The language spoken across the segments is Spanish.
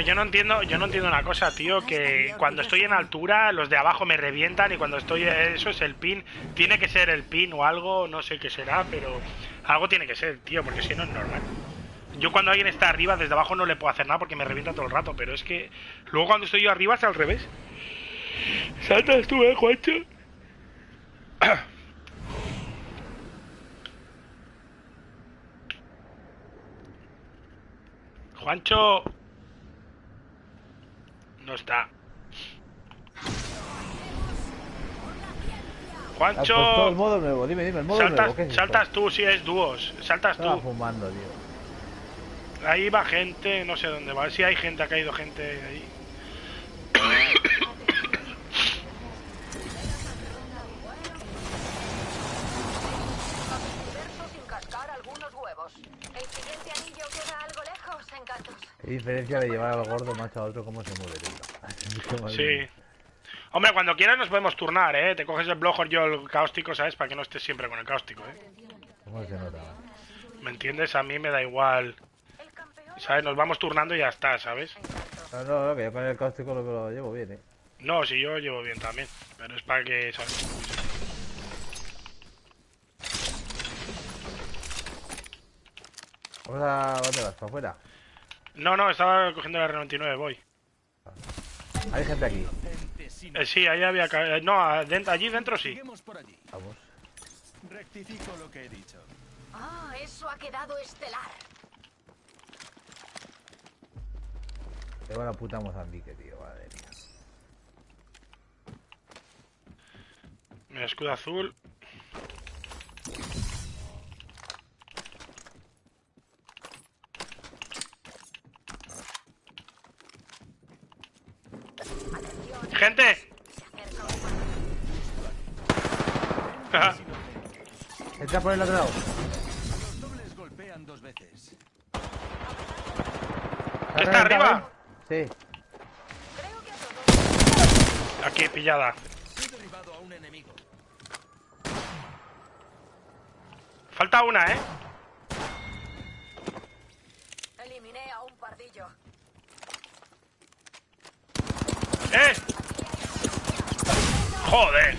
Pero yo no entiendo, yo no entiendo una cosa, tío, que cuando estoy en altura los de abajo me revientan y cuando estoy eso es el pin, tiene que ser el pin o algo, no sé qué será, pero algo tiene que ser, tío, porque si no es normal. Yo cuando alguien está arriba, desde abajo no le puedo hacer nada porque me revienta todo el rato, pero es que luego cuando estoy yo arriba es al revés. Saltas tú, eh, Juancho. Juancho. No está. Juancho. El modo nuevo, dime, dime, el modo saltas, nuevo. ¿qué es esto? saltas tú si es dúos. Saltas Estaba tú. fumando, tío. Ahí va gente, no sé dónde va. Si hay gente, ha caído gente ahí. Qué diferencia de llevar al gordo macho a otro, cómo se mueve, tío. Sí. Hombre, cuando quieras nos podemos turnar, ¿eh? Te coges el blog yo el cáustico, ¿sabes? Para que no estés siempre con el cáustico, ¿eh? ¿Cómo se nota? ¿Me entiendes? A mí me da igual. ¿Sabes? Nos vamos turnando y ya está, ¿sabes? No, no, no, que yo con el cáustico lo, lo llevo bien, eh. No, si yo llevo bien también. Pero es para que, ¿sabes? Vamos a... ¿Dónde vas? ¿Para afuera? No, no, estaba cogiendo la R99, voy. Hay gente aquí. Eh, sí, ahí había... eh, no, allí dentro sí. Vamos. Rectifico lo que he dicho. Ah, eso ha quedado estelar. Tengo la puta Mozambique, tío, madre mía. Mira, escudo azul. ¡Gente! Entra por el otro lado. Los dobles golpean dos veces. ¿Qué está arriba? Sí. A todos Aquí, pillada. He derribado a un enemigo. Falta una, ¿eh? ¡Joder!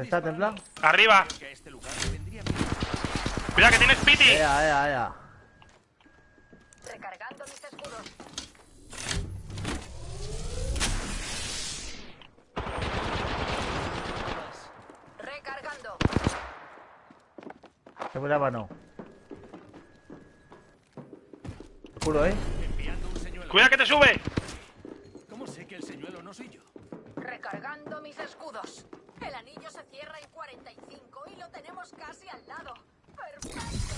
¿Está templado? Arriba. Que a este que tienes piti. Ea, ea, ea. Recargando mis escudos. Recargando. Se me la no. Juro, eh. Cuidado que te sube. ¿Cómo sé que el señuelo no soy yo? Recargando mis escudos. El anillo se cierra en 45 y lo tenemos casi al lado. ¡Perfecto!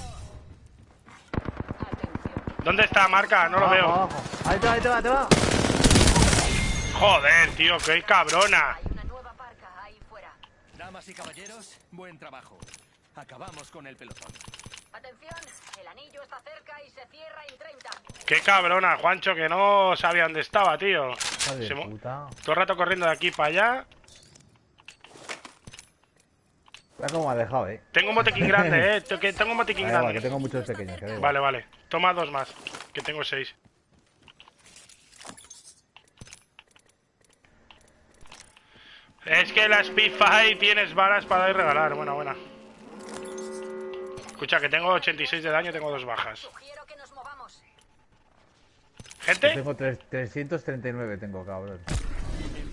Atención. ¿Dónde está marca? No lo Abajo, veo. abajo. Ahí te va, ahí te va, ahí te va. Joder, tío, qué cabrona. Hay una nueva parca ahí fuera. Damas y caballeros, buen trabajo. Acabamos con el pelotón. Atención, el anillo está cerca y se cierra en 30. Qué cabrona, Juancho, que no sabía dónde estaba, tío. Se puta. Todo el rato corriendo de aquí para allá. Mira cómo me ha dejado, eh. Tengo un botiquín grande, eh. Tengo un botiquín Da igual, que grande. tengo muchos pequeños. que. Vale, vale. Toma dos más, que tengo seis. Es que la Spitfire tienes balas para dar y regalar. Buena, buena. Escucha, que tengo 86 de daño, tengo dos bajas. Movamos. Yo ¿Gente? Tengo tres- 339, tengo, cabrón.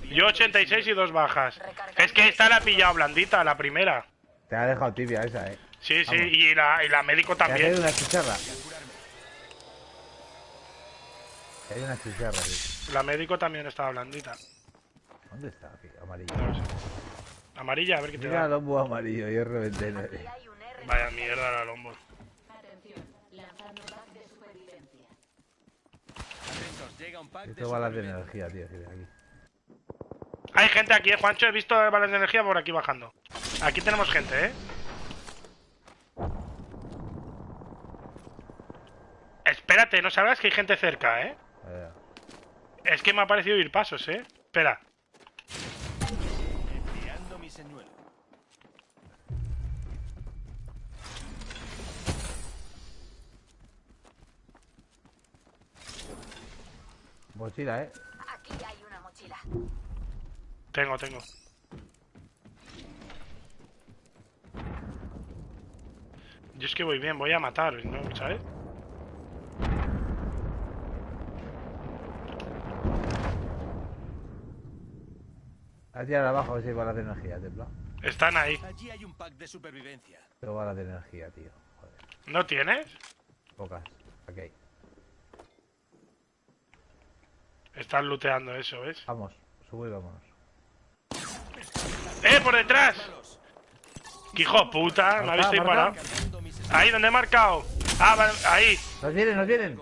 Yo 86 y dos bajas. Es que esta la he pillado blandita, la primera. Te ha dejado tibia esa, eh. Sí, sí, Vamos. y la, y la médico Que Hay también. una chicharra. Hay una chicharra, sí. La médico también estaba blandita. ¿Dónde está? No sé. Amarilla, a ver qué te Mira da. lombo amarillo y es reventé. Vaya mierda la lombo. Atentos, llega un pack de Esto balas de energía, tío. aquí. Hay gente aquí, eh, Juancho. He visto balas de energía por aquí bajando. Aquí tenemos gente, ¿eh? Espérate, no sabrás que hay gente cerca, ¿eh? Vaya. Es que me ha parecido ir pasos, ¿eh? Espera. Enviando mi señuelo. Mochila, eh. Aquí hay una mochila. Tengo, tengo. Yo es que voy bien, voy a matar, ¿no? ¿Sabes? A tirar abajo a ver si hay balas de energía, templa. Están ahí. Allí hay un pack de supervivencia. Tengo balas de energía, tío. Joder. ¿No tienes? Pocas. Aquí hay. Están looteando eso, ¿ves? Vamos, sube y vámonos. ¡Eh, por detrás! ¡Qué hijo puta! ¿Me habéis disparado? Ahí, donde he marcado. Ah, vale, ahí. ¡Nos vienen, nos vienen!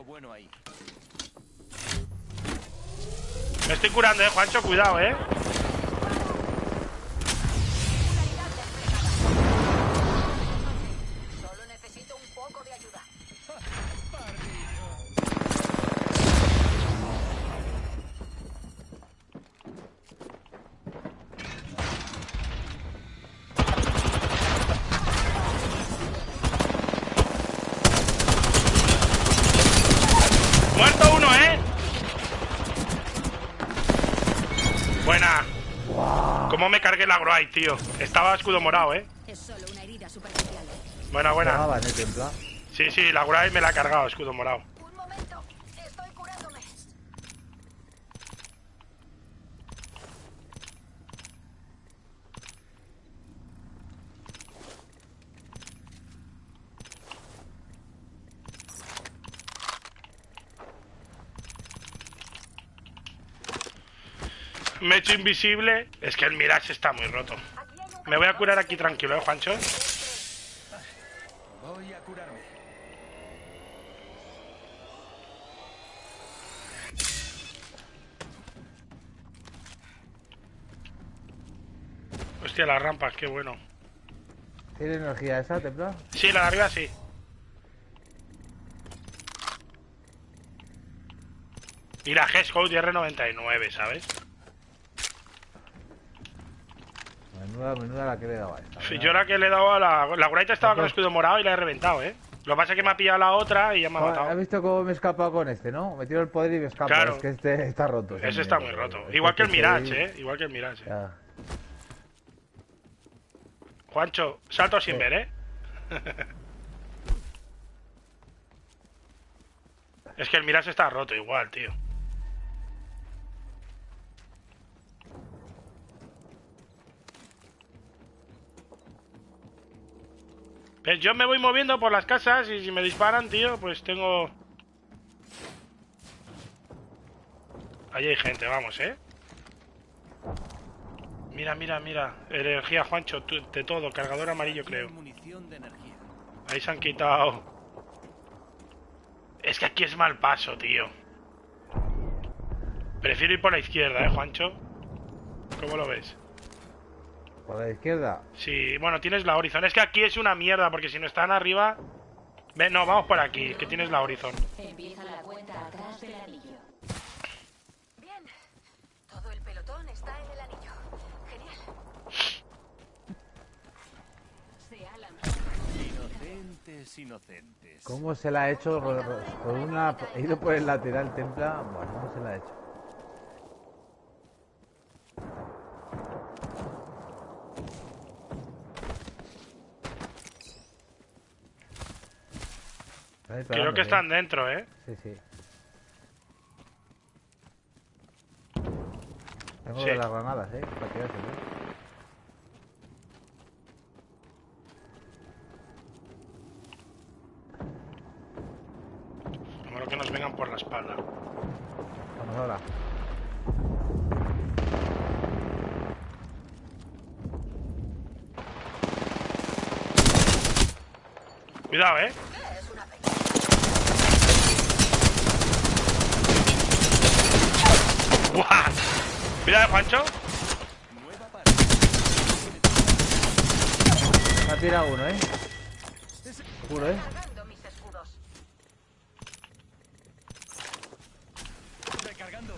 Me estoy curando, eh, Juancho, cuidado, eh. ¿Cómo me cargué el agro ahí, tío? Estaba escudo morado, eh. Es solo una herida superficial. Buena, buena. Sí, sí, la Guray me la ha cargado, escudo morado. Un momento. Estoy curándome. Me he hecho invisible. Es que el Mirage está muy roto. Me voy a curar aquí tranquilo, eh, Juancho. Voy a curarme. Hostia, las rampas, qué bueno. ¿Tiene energía esa, templa? Sí, la de arriba sí. Y la G-Scout R99, ¿sabes? Menuda, menuda la que le daba esta. Sí, yo la que le he dado a la... La Guraita estaba con el escudo morado y la he reventado, ¿eh? Lo que pasa es que me ha pillado la otra y ya me ha Ah, ¿Has matado. visto cómo me he escapado con este, no? Me tiro el poder y me escapo. Claro. Es que este está roto. ese está muy roto. tío. Es Igual que el este Mirage, ¿eh? Igual que el Mirage. Ya. Juancho, salto sin Sí. ver, ¿eh? es que el Mirage está roto igual, tío. Yo me voy moviendo por las casas y si me disparan, tío, pues tengo... Ahí hay gente, vamos, ¿eh? Mira, mira, mira. Energía, Juancho, tú- de todo. Cargador amarillo, creo. munición de energía. Ahí se han quitado. Es que aquí es mal paso, tío. Prefiero ir por la izquierda, ¿eh, Juancho? ¿Cómo lo ves? Por la izquierda. Sí, bueno, tienes la Horizon. Es que aquí es una mierda, porque si no están arriba... Ven, no, vamos por aquí, que tienes la Horizon. Empieza la cuenta atrás del anillo. Bien. Todo el pelotón está en el anillo. Genial. Se ha lanzado. Inocentes, inocentes. ¿Cómo se la ha hecho? Ro- Por una... He ido por el lateral, templa. Bueno, ¿cómo se la ha hecho? Creo que ¿eh? están dentro, ¿eh? Sí, sí. Tengo Sí. de las granadas, ¿eh? Para tirarse, ¿eh? Que nos vengan por la espalda. Vamos ahora. Cuidado, ¿eh? Es una pequeña. ¡Buah! Cuidado, Juancho. Me ha tirado uno, ¿eh? Juro, ¿eh? Cargando mis escudos. Recargando.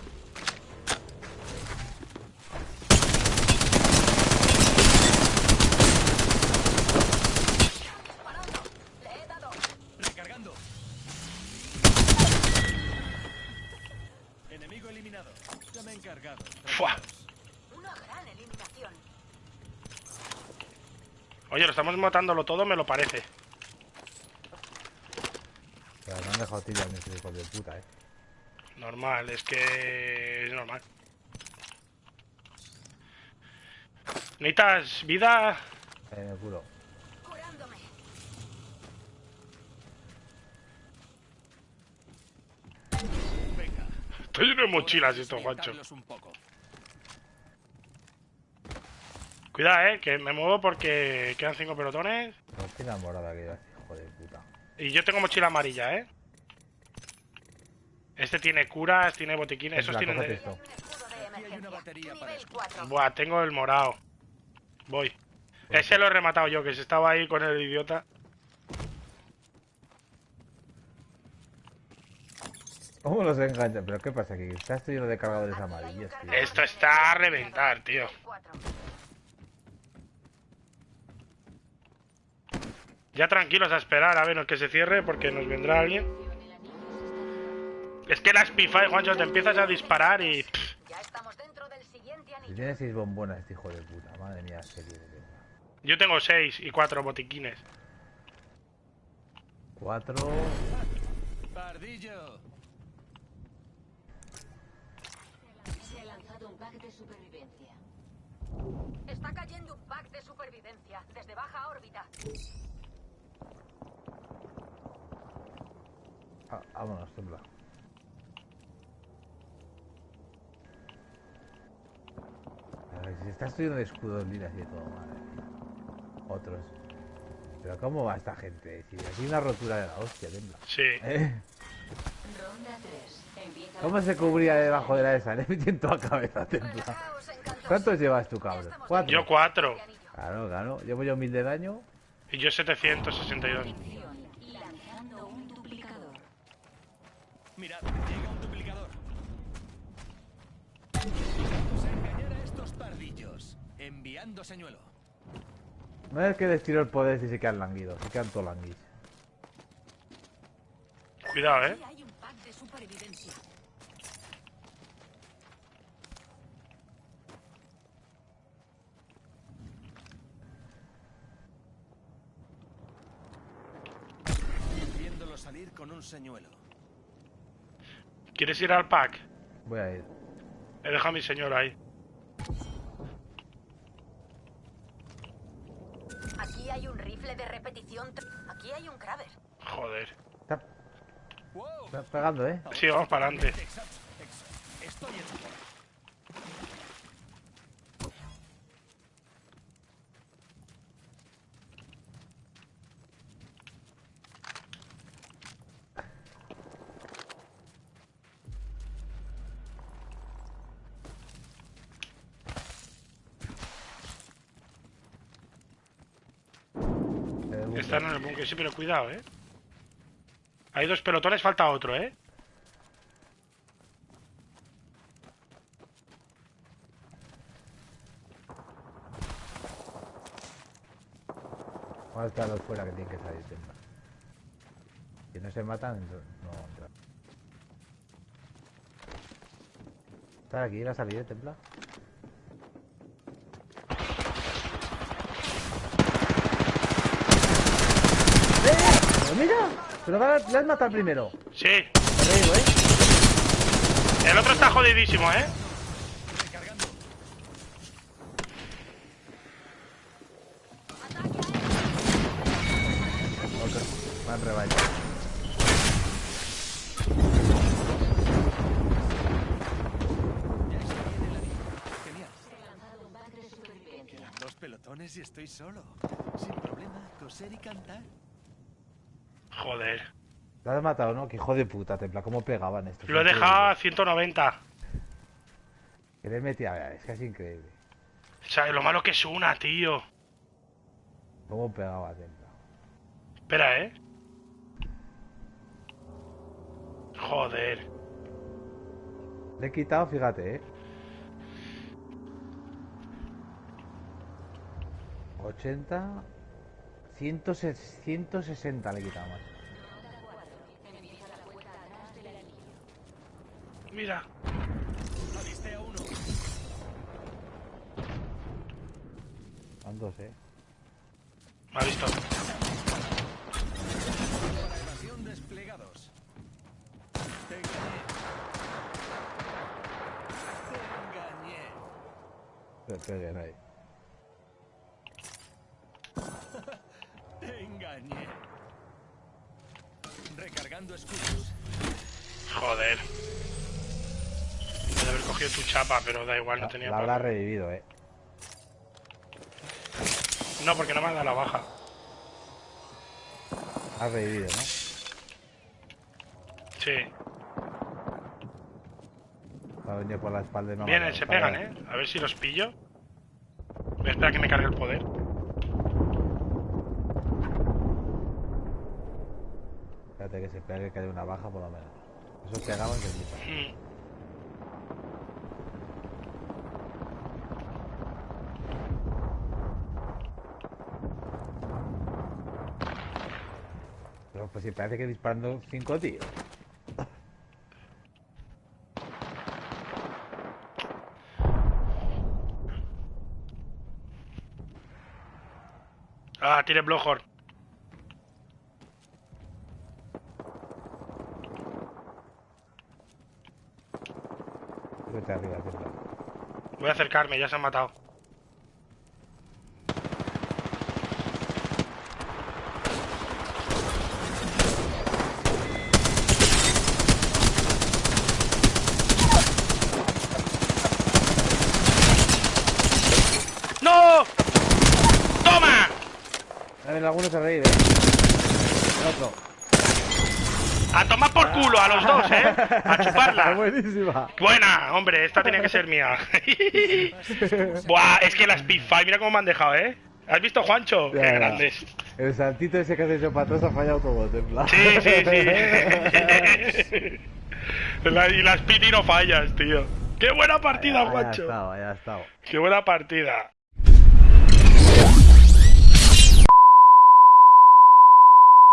Disparando. Le he dado. Recargando. Enemigo eliminado. Fua. Una gran eliminación. Oye, lo estamos matándolo todo, me lo parece. Pero me han dejado tirar mis hijos de puta, eh. Normal, es que es normal. ¿Necesitas vida? En el culo. Curándome. Venga. Estoy lleno de mochilas esto, Juancho. un poco. Cuidado, eh, que me muevo porque quedan cinco pelotones. Mochila morada que hijo de puta. Y yo tengo mochila amarilla, eh. Este tiene curas, tiene botiquines, esos Templa, tienen de... esto. Un escudo de Aquí hay una emergencia. batería para Nivel esto. 4. Buah, tengo el morado. Voy. Ese lo he rematado yo, que se estaba ahí con el idiota. ¿Cómo los engancha? ¿Pero qué pasa aquí? Está esto lleno de cargadores amarillos, tío. Esto está a reventar, tío. Ya tranquilos a esperar a ver que se cierre porque nos vendrá alguien. Es que la Spify, Juancho, te empiezas a disparar y... Ya estamos dentro del siguiente Si anillo. tiene seis bombonas este hijo de puta, madre mía, serio. de verdad. yo tengo seis y cuatro botiquines. Cuatro. Pardillo. Se ha lanzado un pack de supervivencia. Está cayendo un pack de supervivencia desde baja órbita. Ah, vámonos, templa. A ver, si está estudiando de escudos lilas y de todo, madre mía. Otros. Pero ¿cómo va esta gente? Si aquí hay una rotura de la hostia, templa. Sí. ¿Eh? Ronda 3. Empieza ¿Cómo se cubría debajo de la esa? Le metí en toda cabeza, encantos. ¿Cuántos llevas tú, cabrón? ¿Cuatro? Yo cuatro. Claro, claro. Llevo yo mil de daño. Y yo 762. acción. Lanzando un duplicador. Mirad, llega un duplicador. Vamos a engañar a estos pardillos. Enviando señuelo. No es que les tiro el poder si se quedan languidos. Se quedan todos languis. Cuidado, eh. Hay un pack de supervivencia. Viéndolo salir con un señuelo. ¿Quieres ir al pack? Voy a ir. He dejado a mi señor ahí. Aquí hay un rifle de repetición. Aquí hay un Kraber. Joder. Está está pegando, ¿eh? Sí, vamos para adelante. Estoy Están en el búnker, sí, pero cuidado, eh. Hay dos pelotones, falta otro, eh. Vamos a estar los fuera que tienen que salir. Si no se matan, no entran. Está aquí, la salida, templa. ¡Eh! ¡Pero mira! Pero va- le has matado primero. Sí. Te digo, ¿eh? El otro está jodidísimo, eh. Quedan dos pelotones y estoy solo. Sin problema, coser y cantar. Joder. Lo has matado, ¿no? Que hijo de puta, templa. ¿Cómo pegaban estos? Lo he dejado a 190. Que le metía, es casi increíble. O sea, lo malo que es una, tío. ¿Cómo pegaba templa? Espera, eh. Joder. Le he quitado, fíjate, ¿eh? 80... 160, 160 le he quitado más. Mira. Aliste a uno. Van dos, eh. Me ha visto. Evasión desplegados. Te engañé. Te engañé. Te engañé. Te engañé. Recargando escudos. Joder. Cogido tu chapa, pero da igual, no tenía La habrá revivido, eh. No, porque no me ha dado la baja. Ha revivido, ¿no? Sí. Va a venir por la espalda y no ha Vienen, se pegan. ¿eh? A ver si los pillo. Voy a esperar a que me cargue el poder. Espérate que se pegue que haya una baja por lo menos. Esos pegaban que flipas. Si parece que disparando cinco tíos. Ah, tiene Blowhorn. Vete arriba. Voy a acercarme, ya se han matado. ¡No! ¡Toma! A ver, algunos se reír, eh. El otro. A tomar por culo a los dos, ¿eh? A chuparla. Buenísima. Buena, hombre, esta tenía que ser mía. Buah, es que las Spitfire, mira cómo me han dejado, ¿eh? ¿Has visto, Juancho? Ya, Qué ya. grandes. El saltito ese que has hecho para atrás ha fallado todo, en plan. Sí, sí, sí. La- y las Piti no fallas, tío. Qué buena partida, Ahí ha Juancho. estado, ha estado. Qué buena partida.